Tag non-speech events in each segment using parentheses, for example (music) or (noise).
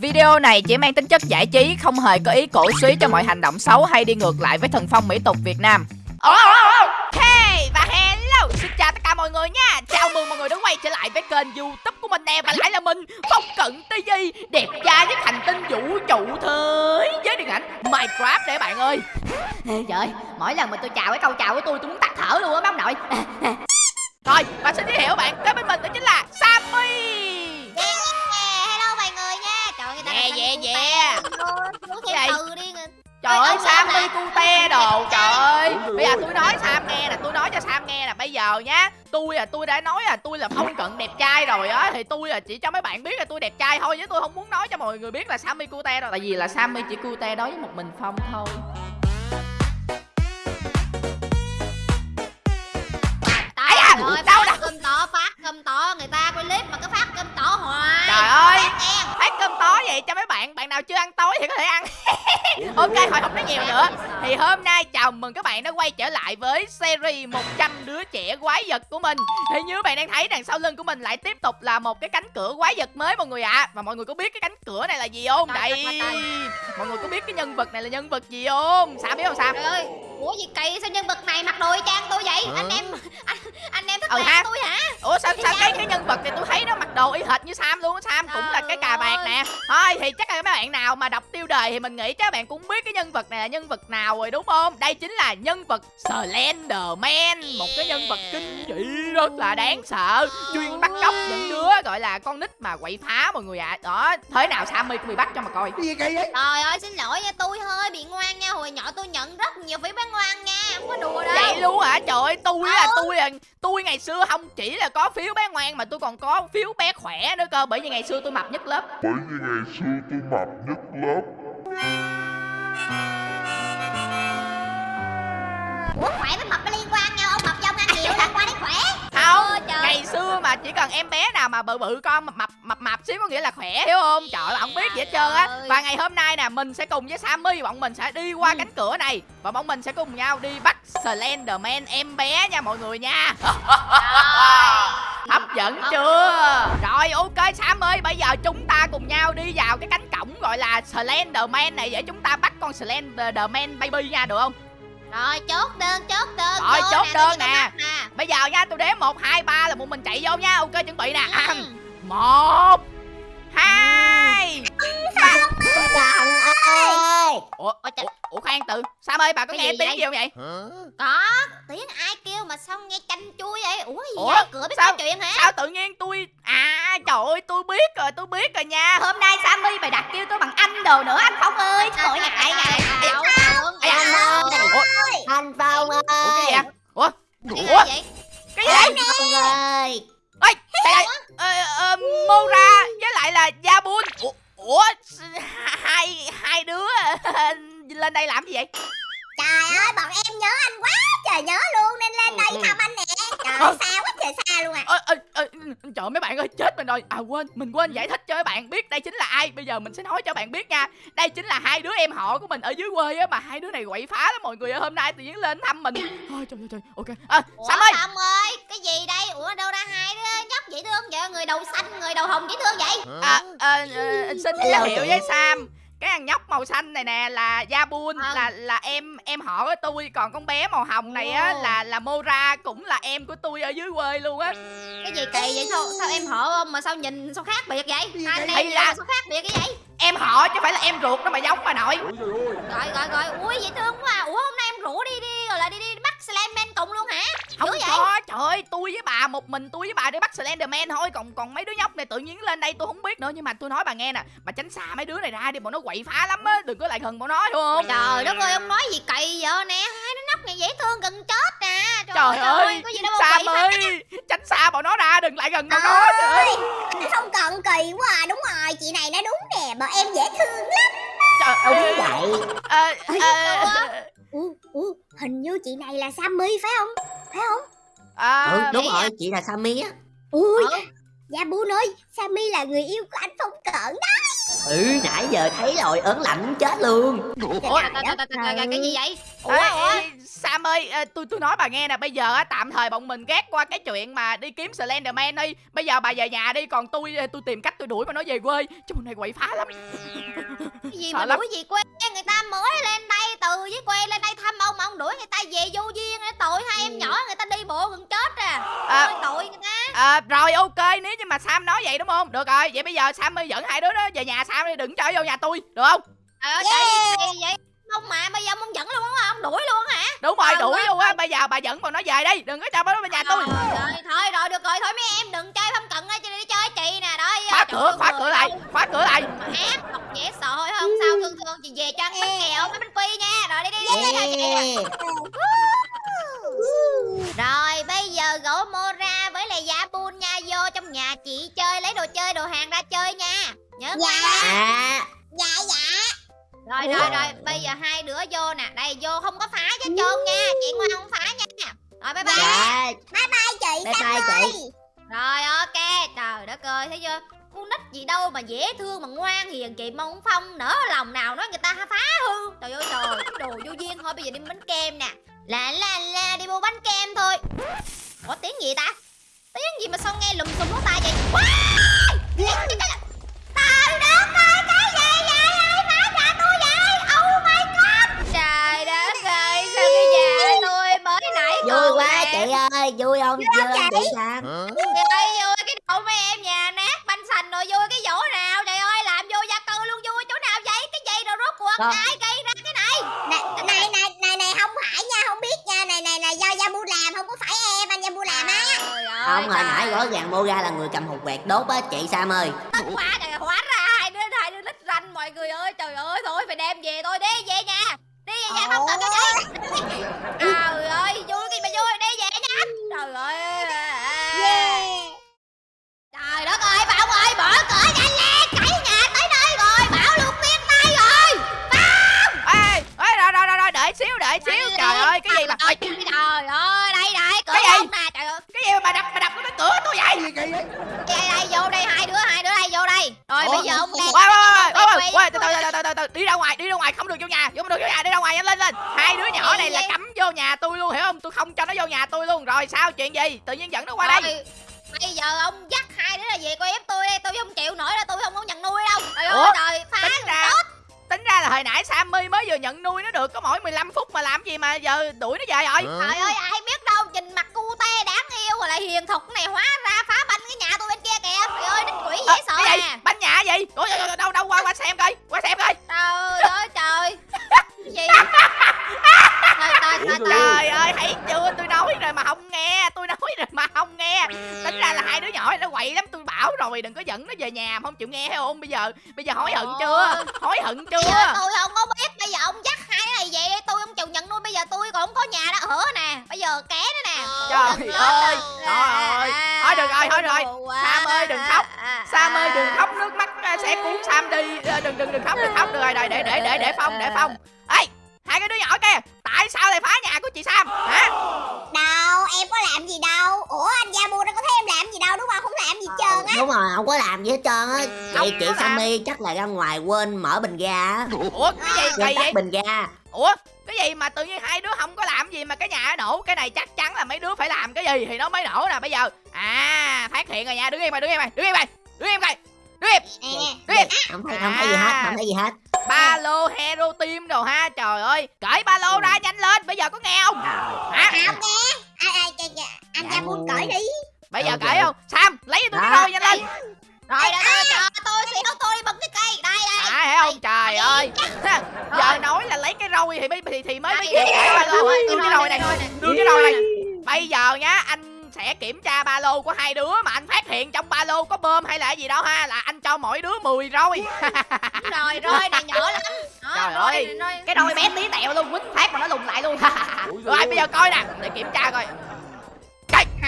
Video này chỉ mang tính chất giải trí, không hề có ý cổ suý cho mọi hành động xấu hay đi ngược lại với thần phong mỹ tục Việt Nam. Ok và hello, xin chào tất cả mọi người nha. Chào mừng mọi người đã quay trở lại với kênh youtube của mình nè Và lại là mình, Phong Cận TV Đẹp trai với hành tinh vũ trụ thế Với điện ảnh Minecraft để bạn ơi. Trời ơi, mỗi lần mà tôi chào cái câu chào của tôi tôi muốn tắt thở luôn á bác nội. Rồi, và xin giới thiệu bạn, kế bên mình đó chính là Sammy cu te. Nói Cái gì? từ đi. người- Trời ơi Sammy làm cu te đồ Trời ơi Bây giờ tôi nói Sam nghe nè Tôi nói cho Sam nghe nè Bây giờ nhá Tôi là tôi đã nói là tôi là phong cận đẹp trai rồi á Thì tôi là chỉ cho mấy bạn biết là tôi đẹp trai thôi Chứ tôi không muốn nói cho mọi người biết là Sammy cu te đâu Tại vì là Sammy chỉ cu te đối với một mình Phong thôi Tại à, đâu, đâu. cơm tỏ phát cơm tỏ người ta clip mà cứ phát cơm tỏ hoài. Trời ơi cơm tối vậy cho mấy bạn Bạn nào chưa ăn tối thì có thể ăn Ok thôi không nói nhiều nữa Thì hôm nay chào mừng các bạn đã quay trở lại với series 100 đứa trẻ quái vật của mình Thì như bạn đang thấy đằng sau lưng của mình lại tiếp tục là một cái cánh cửa quái vật mới mọi người ạ Và mọi người có biết cái cánh cửa này là gì không? Đây. Mọi người có biết cái nhân vật này là nhân vật gì không? Sao biết không Sam? Ủa gì kỳ sao nhân vật này mặc đồ y chang tôi vậy? Anh em anh, anh em thất Ừ ha. tôi hả? Ủa sao sao cái cái nhân vật này tôi thấy nó mặc đồ y hệt như Sam luôn á Sam cũng là cái cà vạt Trời nè Thôi thì chắc là mấy bạn nào mà đọc tiêu đề thì mình nghĩ các bạn cũng biết cái nhân vật này là nhân vật nào rồi đúng không? Đây chính là nhân vật Slenderman Một cái nhân vật kinh dị rất là đáng sợ Chuyên bắt cóc những đứa gọi là con nít mà quậy phá mọi người ạ Đó thế nào Sammy cũng bị bắt cho mà coi Cái gì kỳ vậy? Trời ơi xin lỗi nha tôi hơi bị ngoan nha Hồi nhỏ tôi nhận rất nhiều phiếu bán ngoan nha Không có đùa đâu Vậy luôn hả? Trời ơi, tôi là Ừ. tôi là tôi ngày xưa không chỉ là có phiếu bé ngoan mà tôi còn có phiếu bé khỏe nữa cơ bởi vì ngày xưa tôi mập nhất lớp. bởi vì ngày xưa tôi mập nhất lớp Ủa khỏe với mập nó ngày xưa mà chỉ cần em bé nào mà bự bự con mập mập mập mập xíu có nghĩa là khỏe hiểu không? Trời ơi, không biết gì hết trơn á. Và ngày hôm nay nè, mình sẽ cùng với Sammy bọn mình sẽ đi qua Ừ. cánh cửa này và bọn mình sẽ cùng nhau đi bắt Slenderman em bé nha mọi người nha. Hấp dẫn chưa? Rồi ok Sam ơi, bây giờ chúng ta cùng nhau đi vào cái cánh cổng gọi là Slenderman này để chúng ta bắt con Slenderman baby nha được không? Rồi chốt đơn chốt đơn Rồi, chốt nè, đơn nè. Bây giờ nha, tôi đếm 1 2 3 là một mình chạy vô nha. Ok chuẩn bị nè. Ừ. một hai ba Chồng ơi ủa, Ôi trời. ủa, ủa khoan từ Sam ơi bà có Cái nghe gì tiếng vậy? gì không vậy Có tiếng ai kêu mà sao nghe chanh chui vậy? Ủa gì Ủa, vậy? Cửa biết sao- nói chuyện hả? sao tự nhiên tôi à trời ơi tôi biết rồi tôi biết rồi nha. Hôm nay Sammy mày đặt kêu tôi bằng anh đồ nữa anh Phong ơi. Trời ơi, ngại ngại. đâu. ủa, Anh Phong ơi. ủa cái gì vậy? Ủa Cái gì ủa. vậy? Cái gì vậy? Phong ơi. Ơi đây đây. Ờ, ờ, Mora với lại là Jabun ủa, lên đây làm gì vậy? Trời ơi bọn em nhớ anh quá trời nhớ luôn Nên lên đây thăm anh nè. Trời Ờ. ơi xa quá trời xa luôn à. Ơ ơ ơ trời ơi, mấy bạn ơi chết mình rồi. À quên mình quên giải thích cho mấy bạn biết đây chính là ai. Bây giờ mình sẽ nói cho bạn biết nha. Đây chính là hai đứa em họ của mình ở dưới quê á mà hai đứa này quậy phá lắm mọi người ơi. hôm nay tự nhiên lên thăm mình. Ôi, trời ơi trời. Ok. À, Ủa Sam ơi. Sam ơi Cái gì đây? Ủa đâu ra hai đứa nhóc dễ thương vậy? Người đầu xanh người đầu hồng dễ thương vậy? À, ờ, ờ, xin giới thiệu với Sam cái thằng nhóc màu xanh này nè là Jabun À. là là em em họ của tôi còn con bé màu hồng này á là là Mora cũng là em của tôi ở dưới quê luôn á. Cái gì kỳ vậy? Sao sao em hở không mà sao nhìn sao khác biệt vậy? Hai anh em là- sao khác biệt cái vậy em họ chứ phải là em ruột đâu mà giống bà nội. Ôi trời ơi. Rồi rồi rồi. Ui dễ thương quá. À. Ủa hôm nay em rủ đi đi Rồi là đi đi bắt Slenderman cùng luôn hả? Không Dữ vậy? có trời ơi tôi với bà một mình tôi với bà đi bắt Slenderman thôi. Còn còn mấy đứa nhóc này tự nhiên lên đây tôi không biết nữa. Nhưng mà tôi nói bà nghe nè bà tránh xa mấy đứa này ra đi bọn nó quậy phá lắm á. Đừng có lại gần bọn nó hiểu không? Trời đất ơi ông nói gì kỳ vậy nè? Hai đứa nhóc này dễ thương gần chết nè trời ơi Có gì đâu phá. ơi tránh xa bọn nó ra đừng lại gần bọn nó trời ơi Không cần kỳ quá à Đúng rồi chị này nói đúng nè Bọn em dễ thương lắm trời ơi Đúng vậy Ờ, ờ, Ủa, ủa, hình như chị này là Sammy phải không? Phải không? ờ, ừ, đúng vậy rồi, à? chị là Sammy á Ui, Ừ. Dạ Bu ơi Sammy là người yêu của anh Phong Cận đó Ừ nãy giờ thấy rồi ớn lạnh chết luôn Ủa? Cái gì vậy ủa ủa Sam ơi, tôi tôi nói bà nghe nè, bây giờ á tạm thời bọn mình ghét qua cái chuyện mà đi kiếm Slenderman đi. Bây giờ bà về nhà đi, còn tôi tôi tìm cách tôi đuổi mà nó về quê. Chứ này quậy phá lắm. cái gì sợ mà lắm. đuổi gì quê người ta mới lên đây từ với quê lên đây thăm ông mà ông đuổi người ta về vô duyên tội hai em nhỏ người ta đi bộ gần chết à À. Tội người ta À, rồi ok, nếu mà Sam nói vậy đúng không? Được rồi, vậy bây giờ Sam ơi dẫn hai đứa đó về nhà Sam đi, đừng cho vô nhà tôi, được không? Trời ơi, trời gì vậy không mà bây giờ ông không dẫn luôn á ông đuổi luôn hả Đúng rồi, Ờ, đuổi ờ, luôn á. Bây giờ bà dẫn bọn nó về đi, đừng có cho bọn nó về nhà tôi. Trời ơi, thôi rồi được rồi thôi mấy em đừng chơi phong cận á cho đi chơi chị nè đó Khóa cửa, khóa cửa lại, khóa cửa lại. ác độc dễ sợ thôi không sao thương thương chị về cho ăn bánh kẹo bánh bánh quy nha rồi đi đi đi, đi, đi, đi, đi. Rồi bây giờ gỗ Mora với lại Giả Bun nha vô trong nhà chị chơi lấy đồ chơi đồ hàng ra chơi nha. Nhớ Dạ. nha. À Dạ. Dạ Rồi rồi rồi bây giờ hai đứa vô nè. Đây vô không có phá cho trơn nha. Chị Ngoan không phá nha. Rồi bye bye. Dạ. Bye bye chị Bye bye chị. Rồi ok. Trời đất ơi thấy chưa? Con nít gì đâu mà dễ thương mà ngoan hiền chị mong phong nở lòng nào nói người ta phá hư. Trời ơi trời cái đồ vô duyên thôi. Bây giờ đi bánh kem nè Là là là đi mua bánh kem thôi. Ủa tiếng gì ta? Tiếng gì mà sao nghe lùm xùm lỗ tai vậy? Wow! Trời đất ơi cái gì vậy ai phá nhà tôi vậy. Oh my god. Trời đất ơi sao cái nhà tôi mới nãy Vui còn quá chị ơi Vui không? Vui không chị Sam Trời ơi vui cái đầu mấy em nhà nát banh sành rồi vui cái vỗ nào? Trời ơi làm vô gia cư luôn vui chỗ nào vậy? Cái gì rồi rốt cuộc? Không. ai gây Không hồi nãy rõ ràng Moga là người cầm hộp quẹt đốt á chị Sam ơi. Quá trời hóa ra hai đứa hai đứa lít ranh mọi người ơi. Trời ơi thôi phải đem về thôi. Đi về nhà. Đi về nhà không cần cái gì. Trời ơi vui cái mà vui đi về nha. Trời ơi. Yeah trời đất ơi bảo ơi mở cửa nhanh lên. Cãi nhà tới nơi rồi. Bảo luôn tiếp tay rồi. Ê, ê, rồi, rồi, rồi, rồi, đợi xíu, đợi xíu. Trời ơi, cái gì mà... Trời ơi đây đây cửa Cái gì? không nè trời ơi cái gì mà bà đập, bà đập cái cửa tôi vậy? đây đây vô đây hai đứa hai đứa đây vô đây rồi Ủa? bây giờ ông đem Quay, quay, quay, quay, từ từ, từ, từ, từ, từ, đi ra ngoài, đi ra ngoài, không được vô nhà, không được vô nhà, đi ra ngoài, nhanh lên, lên. Hai đứa nhỏ này là cấm vô nhà tôi luôn, hiểu không? Tôi không cho nó vô nhà tôi luôn. Rồi sao, chuyện gì? Tự nhiên dẫn nó qua đây. Bây giờ ông dắt hai đứa là về coi ép tôi đây tôi không chịu nổi đâu tôi không có nhận nuôi đâu trời ơi trời phá Tính ra, tính ra là hồi nãy Sammy mới vừa nhận nuôi nó được có mỗi 15 phút mà làm gì mà giờ đuổi nó về rồi. trời ơi ai biết đâu nhìn mặt cu te đáng yêu rồi lại hiền thục này hóa ra phá banh cái nhà tôi bên kia kìa trời ơi đích quỷ Ờ, dễ sợ cái gì? nè gì? Ủa, đâu, đâu, đâu, đâu, qua, qua xem coi, qua xem coi. trời ơi trời gì trời trời trời trời Trời ơi, thấy chưa? Tôi nói rồi mà không nghe, tôi nói rồi mà không nghe. Tính ra là hai đứa nhỏ nó quậy lắm, tôi bảo rồi đừng có dẫn nó về nhà mà không chịu nghe hay không? Bây giờ bây giờ hối hận chưa? Hối hận giờ chưa? tôi không có biết bây giờ ông dắt hai đứa này về tôi không chịu nhận nuôi bây giờ tôi còn không có nhà đó ở nè bây giờ ké nữa nè Trời ơi, trời ơi. Thôi được rồi, thôi được rồi. Sam ơi, đừng khóc. À, Sam ơi à. đừng khóc Sam đi. À, Đừng đừng đừng khóc, đừng khóc được rồi, để để để để để phong, để phong. Ê, hai cái đứa nhỏ kia, tại sao lại phá nhà của chị Sam? Hả? Đâu em có làm gì đâu Ủa anh Gia Bu đâu có thấy em làm gì đâu đúng không Không làm gì hết trơn á Đúng rồi không có làm gì hết trơn á Không Chị chị. Sammy chắc là ra ngoài quên mở bình ga á Ủa cái gì kỳ vậy? bình ga Ủa cái gì mà tự nhiên hai đứa không có làm gì mà cái nhà nó nổ cái này chắc chắn là mấy đứa phải làm cái gì thì nó mới nổ nè bây giờ à phát hiện rồi nha đứng im mày đứng im mày đứng im mày đứng im mày đứng im Không thấy không thấy gì hết không thấy gì hết. Ba lô hero team đồ ha trời ơi. Cởi ba lô ra nhanh lên bây giờ có nghe không? Rồi. hả? Không nghe. Anh Dạ Gia Bu ngu. cởi đi. Bây giờ cởi không? Sam lấy cho tôi cái roi nhanh lên. Rồi đã tôi chờ tôi xỉu tôi đi bật cái cây. Đây đây. À không? Trời ơi. giờ nói là lấy cái roi thì mới thì, thì mới mới kịp cởi ba lô. đưa cái roi này. đưa cái roi này. Bây giờ nhá anh sẽ kiểm tra ba lô của hai đứa mà anh phát hiện trong ba lô có bơm hay là gì đó ha là anh cho mỗi đứa 10 roi. Rồi (laughs) roi này nhỏ lắm. Đó, Trời roi ơi, này, roi- cái đôi bé tí tẹo luôn quýnh phát mà nó lùn lại luôn. (laughs) Rồi bây giờ coi nè để kiểm tra coi.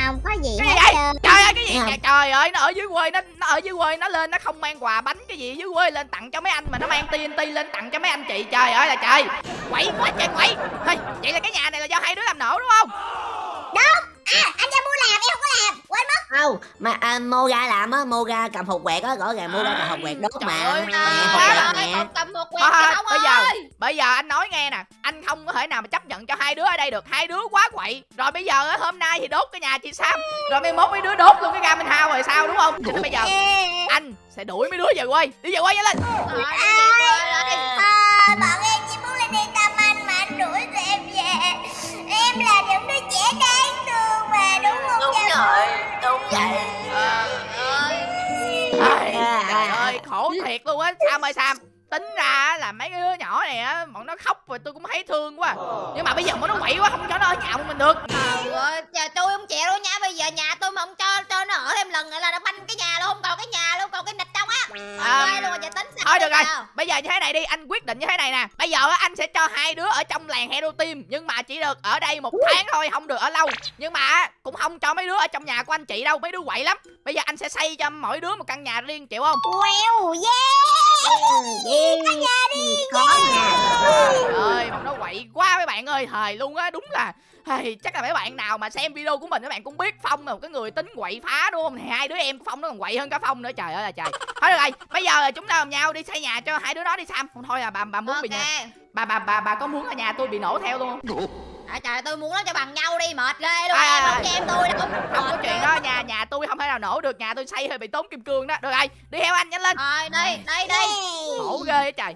Không có gì cái hết gì vậy? Trơn trời ơi cái gì không? Trời- ơi nó ở dưới quê nó nó ở dưới quê nó lên nó không mang quà bánh cái gì dưới quê lên tặng cho mấy anh mà nó mang TNT lên tặng cho mấy anh chị. Trời ơi là trời. Quậy quá trời quậy. Thôi, vậy là cái nhà này là do hai đứa làm nổ đúng không Không, mà à, Moga làm á, Moga cầm hột quẹt á, rõ ràng Moga cầm hột quẹt đốt Trời mà. ơi, Nè, hột quẹt nè. cầm quẹt Thôi, thôi, bây giờ bây giờ anh nói nghe nè anh không có thể nào mà chấp nhận cho hai đứa ở đây được. Hai đứa quá quậy. Rồi bây giờ á, hôm nay thì đốt cái nhà chị sam. Rồi mai mốt mấy đứa đốt luôn cái Garmin House rồi sao đúng không? Cho nên bây giờ anh sẽ đuổi mấy đứa về quê. Đi về quê nhanh lên bọn em chỉ muốn lên đây thăm anh mà anh đuổi tụi em về. Em là những đứa trẻ đáng thương mà đúng không Đúng rồi, đúng vậy. Trời ơi. Trời ơi khổ thiệt luôn á sam ơi sam tính ra là mấy cái đứa nhỏ này á bọn nó khóc rồi tôi cũng thấy thương quá nhưng mà bây giờ bọn nó quậy quá không cho nó ở nhà một mình được Trời ơi, trời tôi không chịu đâu nha Bây giờ nhà tôi mà không cho cho nó ở thêm lần nữa là nó banh cái nhà luôn Không còn cái nhà luôn, còn cái À, luôn rồi, tính thôi được rồi. bây giờ như thế này đi anh quyết định như thế này nè. Bây giờ á, anh sẽ cho hai đứa ở trong làng hero team nhưng mà chỉ được ở đây một tháng thôi không được ở lâu. Nhưng mà á, cũng không cho mấy đứa ở trong nhà của anh chị đâu mấy đứa quậy lắm. Bây giờ anh sẽ xây cho mỗi đứa một căn nhà riêng chịu không? Wow, yeah! Đi, có nhà. Trời ơi bọn nó quậy quá mấy bạn ơi. Thời luôn á đúng là Hey, chắc là mấy bạn nào mà xem video của mình các bạn cũng biết Phong là một cái người tính quậy phá đúng không? Thì hai đứa em của Phong nó còn quậy hơn cả Phong nữa trời ơi là trời. Thôi được rồi, bây giờ là chúng ta cùng nhau đi xây nhà cho hai đứa nó đi Sam. Không thôi là bà bà muốn bị nhà. Bà bà bà bà có muốn ở nhà tôi bị nổ theo luôn không? à, Trời tôi muốn nó cho bằng nhau đi, mệt ghê luôn À, Em không cho em tôi đâu Không có chuyện đó, nhà nhà tôi không thể nào nổ được, nhà tôi xây hơi bị tốn kim cương đó. Được rồi, đi theo anh nhanh lên. Rồi, đi, đi, đi Khổ ghê á trời.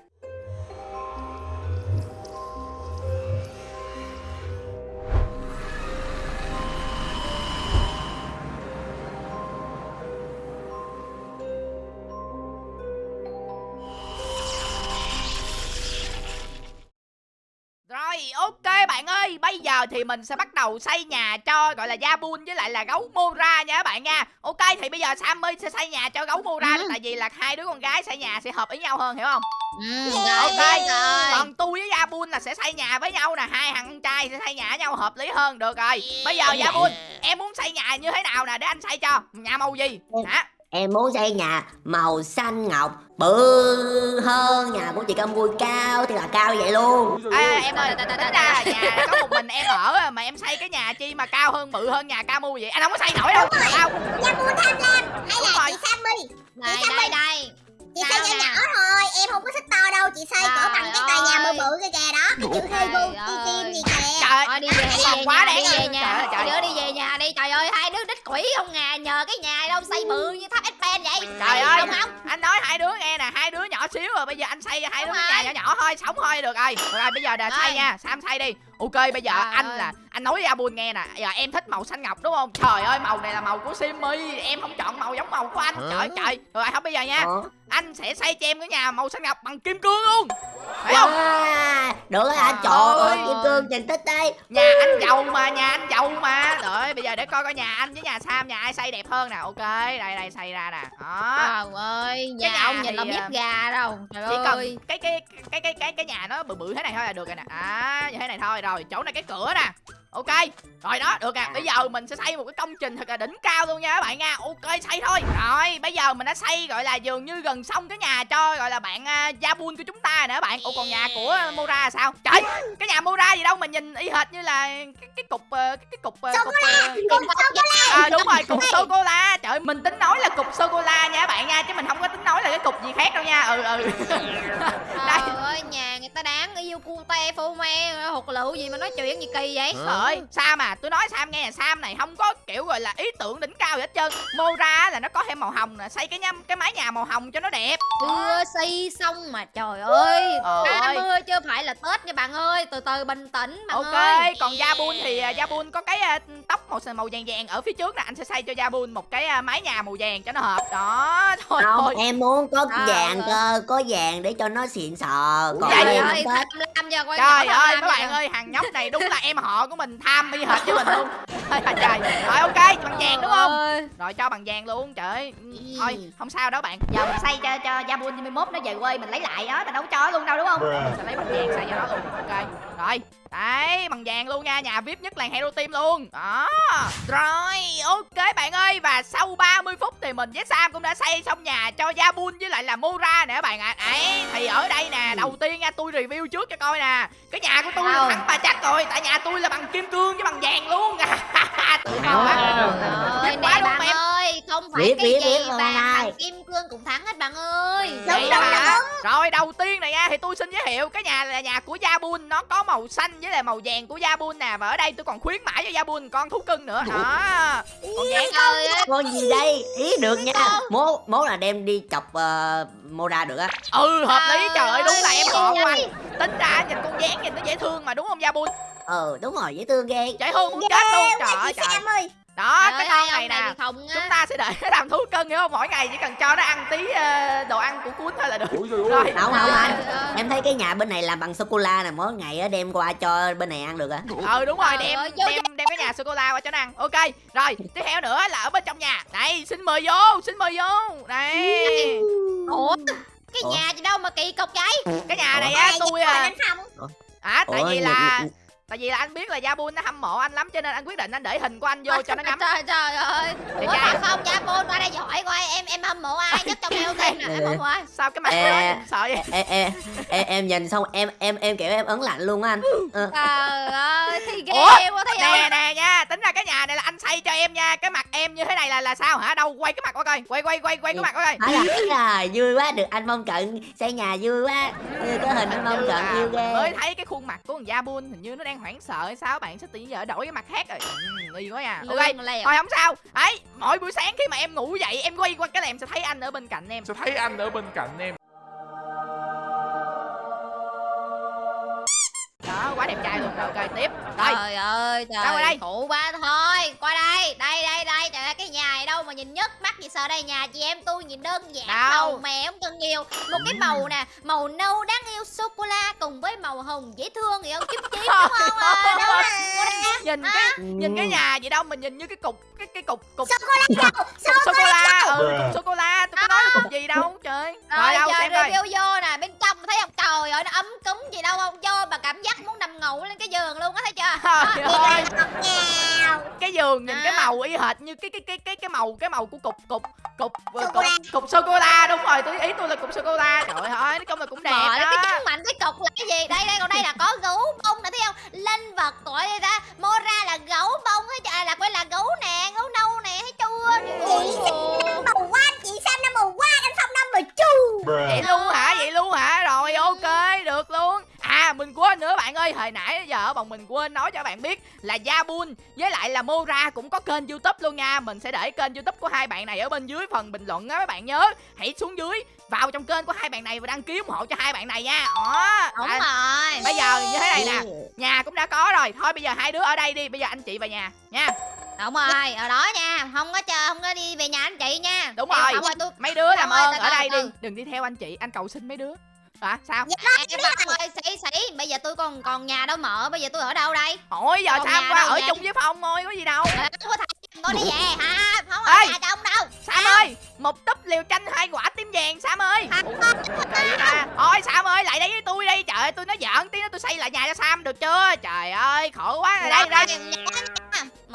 Rồi ok bạn ơi Bây giờ thì mình sẽ bắt đầu xây nhà cho gọi là Jabun với lại là gấu Mora nha các bạn nha. Ok thì bây giờ Sammy sẽ xây nhà cho gấu Mora Ừ. Tại vì là hai đứa con gái xây nhà sẽ hợp ý nhau hơn hiểu không? Ừ, Ok. rồi, rồi. Còn tôi với Jabun là sẽ xây nhà với nhau nè Hai thằng con trai sẽ xây nhà với nhau hợp lý hơn Được rồi. Bây giờ Jabun em muốn xây nhà như thế nào nè để anh xây cho. Nhà màu gì? Hả Em muốn xây nhà màu xanh ngọc bự hơn nhà của chị Cam Vui cao thì là cao vậy luôn. à, em ơi tính ra nhà có một mình em ở mà em xây cái nhà chi mà cao hơn bự hơn nhà Camu vậy? Anh không có xây nổi đâu. Sao Gia Bu tham lam. Hay Đúng là rồi. chị Sammy. Đây, Chị đây, đây. Chị Sao xây nhỏ nè? nhỏ thôi em không có thích to đâu. Chị xây cỡ bằng cái tòa nhà bự bự kia kìa đó. Cái chữ Trời Team ơi. gì kìa. Trời ơi đi về, quá nhà, đáng quỷ không ngà Nhờ cái nhà đâu xây bự như tháp Espen vậy Trời ơi. Đúng không? anh nói hai đứa nghe nè hai đứa nhỏ xíu rồi bây giờ anh xây hai đứa Đúng cái nhà rồi. nhỏ nhỏ thôi sống thôi được rồi được rồi bây giờ là xây Rồi. nha sam xây đi ok bây giờ Trời anh ơi. là anh nói với Abun nghe nè. Giờ em thích màu xanh ngọc đúng không? Trời ơi màu này là màu của Simmy. Em không chọn màu giống màu của anh. Trời trời. Rồi không bây giờ nha. Ủa? anh sẽ xây cho em cái nhà màu xanh ngọc bằng kim cương luôn. Phải không? Wow, được rồi anh Trời ơi. kim cương trình tích đây. nhà anh giàu mà nhà anh giàu mà. Rồi bây giờ để coi coi nhà anh với nhà sam nhà ai xây đẹp hơn nè. Ok đây đây xây ra nè. Đó. Trời ơi, Cái nhà nhà ông nhìn thì, là biết gà đâu. Trời chỉ ơi cần cái cái cái cái cái cái nhà nó bự bự thế này thôi là được rồi nè. À như thế này thôi rồi chỗ này cái cửa nè. Ok rồi đó được à bây giờ mình sẽ xây một cái công trình thật là đỉnh cao luôn nha các bạn nha. Ok xây thôi. Rồi bây giờ mình đã xây gọi là dường như gần xong cái nhà cho gọi là bạn uh, Jabun của chúng ta rồi nè các bạn. Ủa còn nhà của uh, Mora là sao? Trời cái nhà Mora gì đâu mà nhìn y hệt như là cái, cái cục ờ, cái, cái cục uh, cục Cùng sô cô la à, đúng rồi cục sô cô la trời mình tính nói là cục sô cô la nha các bạn nha chứ mình không có tính nói là cái cục gì khác đâu nha. Ừ ừ. (laughs) Đây. Trời ơi, nhà ta đáng yêu cute phô me hụt lựu gì mà nói chuyện gì kỳ vậy Trời ơi, Sam à, tôi nói Sam nghe là Sam này không có kiểu gọi là ý tưởng đỉnh cao gì hết trơn. Mora á là nó có thêm màu hồng nè, xây cái nhâm cái mái nhà màu hồng cho nó đẹp. Chưa xây xong mà trời ơi Ôi. 30 chưa phải là Tết nha bạn ơi Từ từ bình tĩnh bạn ok, ơi còn Jabun thì uh, Jabun có cái uh, tóc màu màu vàng vàng ở phía trước nè, anh sẽ xây cho Jabun một cái uh, mái nhà màu vàng cho nó hợp. Đó, (laughs) thôi Không, thôi. em muốn có Trời vàng cơ, có vàng để cho nó xịn sò. Còn Vậy Thích. tham lam giờ quay Trời ơi, các bạn ơi, thằng nhóc này đúng là em họ của mình tham y hệt với mình luôn. Trời. Rồi ok, bằng vàng đúng không? Rồi cho bằng vàng luôn, trời ơi. Thôi, không sao đâu bạn. Giờ mình xây cho cho Jabun 21 nó về quê mình lấy lại đó, mình đâu có cho luôn đâu đúng không? Mình sẽ lấy bằng vàng xây cho nó luôn. Ok. Rồi. Đấy, bằng vàng luôn nha, nhà VIP nhất làng Hero Team luôn. Đó. Rồi, ok bạn ơi và sau 30 phút thì mình với Sam cũng đã xây xong nhà cho Jabun với lại là Mura nè các bạn ạ. Đấy, thì ở đây nè, đầu tiên nha, tôi review trước cho coi nè cái nhà của tôi thắng bà chắc rồi tại nhà tôi là bằng kim cương với bằng vàng luôn tự á Trời ơi, đúng bạn em? ơi, không phải Biết, cái biết, gì này. bằng kim cương cũng thắng hết bạn ơi. Đúng, hả? Rồi đầu tiên này nha thì tôi xin giới thiệu cái nhà là nhà của Jabun nó có màu xanh với lại màu vàng của Jabun nè và ở đây tôi còn khuyến mãi cho Jabun con thú cưng nữa. Đó. Còn vàng ơi, con gì đây? Ý được nha. Mố mố là đem đi chọc uh, Mora được á. Ừ hợp lý. Trời ơi đúng là em gọn ơi. tính ra nhìn con dáng nhìn nó dễ thương mà đúng không Jabun ờ đúng rồi dễ thương ghê. Dễ thương muốn chết luôn. trời ơi trời ơi. Đó trời cái con này nè. không chúng á. ta sẽ để nó (laughs) làm thú cưng hiểu không mỗi ngày chỉ cần cho nó ăn tí ờ, đồ ăn của cuốn thôi là được. Ôi trời ơi. rồi. Không không anh. em thấy cái nhà bên này làm bằng sô cô la nè. Mỗi ngày á đem qua cho bên này ăn được á. Ừ đúng rồi đem đem đem cái nhà sô cô la qua cho nó ăn. Ok rồi tiếp theo nữa là ở bên trong nhà. Đây xin mời vô xin mời vô. Đây Ủa, cái Ủa? nhà gì đâu mà kỳ cục vậy? cái nhà này Ủa? á tôi à à tại Ủa, vì là tại vì là anh biết là Jabun nó hâm mộ anh lắm cho nên anh quyết định anh để hình của anh vô cho nó ngắm. Trời trời ơi. Ủa mà không? Nha, Bôn qua đây hỏi coi em em hâm mộ ai nhất trong team nè, (laughs) em hâm mộ ai? sao cái mặt nhìn sợ vậy? em, em, em, em nhìn xong em em em kiểu em ấn lạnh luôn á anh. Ờ, Trời ơi, thì ghê quá thấy nè không? nè nha tính ra cái nhà này là anh xây cho em nha cái mặt em như thế này là là sao hả? Đâu quay cái mặt qua coi quay quay quay quay cái mặt qua coi. là rồi vui quá được anh mong cận xây nhà vui quá. Có hình anh mong cận yêu ghê. Mới thấy cái khuôn mặt của thằng Jabun hình như nó đang hoảng sợ hay sao? Bạn sẽ tự nhiên giờ đổi cái mặt khác rồi. Ừ, nghi quá à. Ok Lương lèo. thôi không sao. Ấy mỗi buổi sáng khi mà em ngủ dậy em quay qua cái là em sẽ thấy anh ở bên cạnh em. Sẽ thấy anh ở bên cạnh em. Đó quá đẹp trai luôn. Rồi ok tiếp. Rồi. Trời ơi, trời, khổ quá thôi. Qua đây, đây, đây, đây. Trời ơi, cái nhà này đâu mà nhìn nhức mắt gì sợ đây nhà chị em tôi nhìn đơn giản Đâu? màu mè không cần nhiều. Một cái màu nè, màu nâu đáng yêu sô cô la cùng với màu hồng dễ thương hiểu không? Chím chím đúng không? À, Trời đâu nhìn À. cái nhìn cái nhà gì đâu mình nhìn như cái cục cái cái cục cục sô (laughs) cô la sô cô la ừ sô cô la tôi có nói là cục gì đâu trời rồi Rồi đâu giờ xem coi review vô nè, bên trong thấy không? Trời ơi, nó ấm cúng gì đâu không? Vô mà cảm giác muốn nằm ngủ lên cái giường luôn á thấy chưa? trời ơi cái giường nhìn cái À. màu y hệt như cái cái cái cái cái màu cái màu của cục cục cục cục Sô-cô-la. cục sô cô la đúng rồi tôi ý tôi là cục sô cô la trời ơi nói chung là cũng đẹp Mở đó cái trắng mạnh cái cục là cái gì? Đây đây còn đây là có gấu bông nè thấy không? Linh vật gọi đây ta. Mora là gấu bông thấy chưa? À, là quay là gấu nè, gấu nâu nè thấy chưa? Ồ. màu quá màu quá anh Phong nó màu chu vậy luôn hả? Vậy luôn hả? Rồi ok được luôn. À mình quên nữa bạn ơi hồi nãy giờ bọn mình quên nói cho bạn biết là Jabun với lại là Mora cũng có kênh youtube luôn nha. Mình sẽ để kênh youtube của hai bạn này ở bên dưới phần bình luận á các bạn nhớ. Hãy xuống dưới vào trong kênh của hai bạn này và đăng ký ủng hộ cho hai bạn này nha. Đó. Đúng à, rồi. bây giờ như thế này nè. Nhà cũng đã có rồi. Thôi bây giờ hai đứa ở đây đi. Bây giờ anh chị vào nhà nha Đúng rồi, ở đó nha. Không có chờ, không có đi về nhà anh chị nha. Đúng rồi. Không rồi tôi. Mấy đứa làm ơn ở đây đi đừng đi theo anh chị anh cầu xin mấy đứa. Hả sao? Em Phong ơi, sĩ sĩ, bây giờ tôi còn còn nhà đâu mở, bây giờ tôi ở đâu đây? hỏi giờ Còn sao qua ở chung với phong thôi có gì đâu. Không có thật, con đi về hả? Không Ê. ở nhà chồng đâu. Sam ơi một túp liều chanh hai quả tím vàng Sam ơi. Thôi Sam ơi lại đây với tôi đi. Trời ơi tôi nói giỡn tí nữa tôi xây lại nhà cho Sam được chưa? Trời ơi khổ quá. Rồi đây. đây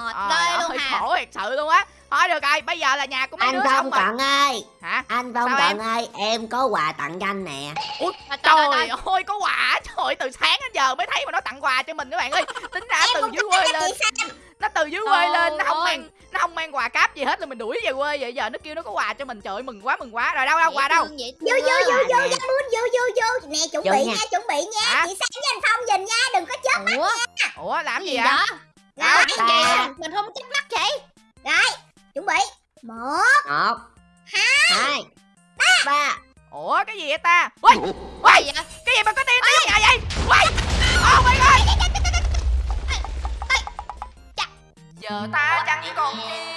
Mệt ghê luôn ơi, hà. khổ thiệt sự luôn á. Thôi được rồi bây giờ là nhà của mấy anh đứa xong phong rồi cận ơi. Hả? Anh phong cận ơi em có quà tặng cho anh nè. Ủa, Trời, trời, ơi. có quà. Trời ơi, từ sáng đến giờ mới thấy mà nó tặng quà cho mình các bạn ơi. Tính ra từ dưới quê lên nó từ dưới quê lên nó không mang nó không mang quà cáp gì hết là mình đuổi về quê vậy giờ. Nó kêu nó có quà cho mình trời ơi, mừng quá mừng quá. Rồi đâu đâu quà đâu? vô vô vô vô muốn vô vô vô nè chuẩn Vô bị nha. nha chuẩn bị nha. Chị Sam với anh Phong nhìn nha đừng có chết Ủa, ủa làm gì vậy? đó? Hả? Nói Không chích mắt chị. rồi chuẩn bị một một hai ba ủa cái gì vậy ta ui ui cái gì mà có tiên tiếng vậy ui oh my god giờ ta chẳng còn gì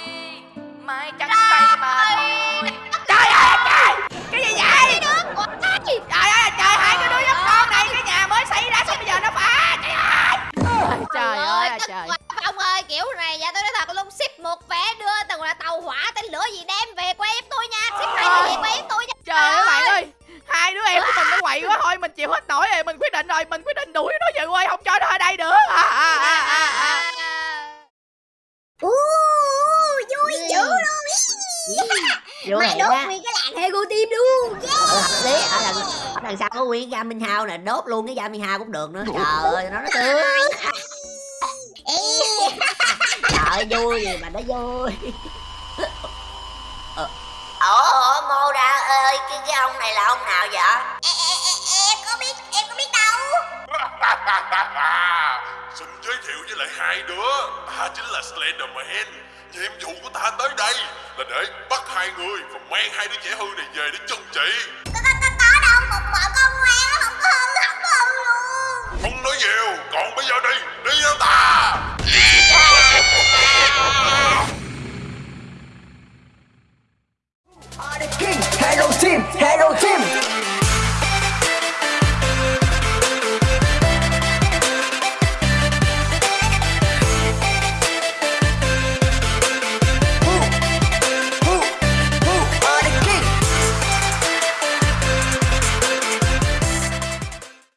quậy quá thôi mình chịu hết nổi rồi mình quyết định rồi mình quyết định đuổi nó về quê không cho nó ở đây nữa. À, à, à, à, à. u vui dữ luôn vô mày đốt quá nguyên cái làng Hego Team luôn. Hợp lý ở lần ở đằng sau có nguyên Minh Hao nè đốt luôn cái Minh Hao cũng được nữa. Trời ơi nó nó tươi (laughs) trời ơi, vui gì mà nó vui. (laughs) Ờ, ủa ngô ra ơi cái, cái ông này là ông nào vậy (laughs) Xin giới thiệu với lại hai đứa. Ta chính là Slenderman. Nhiệm vụ của ta tới đây Là để bắt hai người Và mang hai đứa trẻ hư này về để trừng trị. Có, có, có, đâu Một bọn con ngoan Không có hư Không có luôn. Không nói nhiều Còn bây giờ đi Đi theo ta. Hello team, hello team.